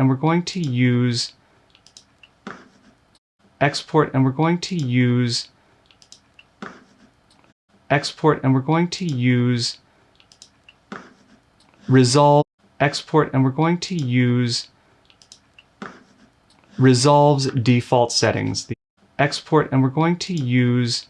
and we're going to use export and we're going to use export and we're going to use resolve export and we're going to use resolves default settings. The export and we're going to use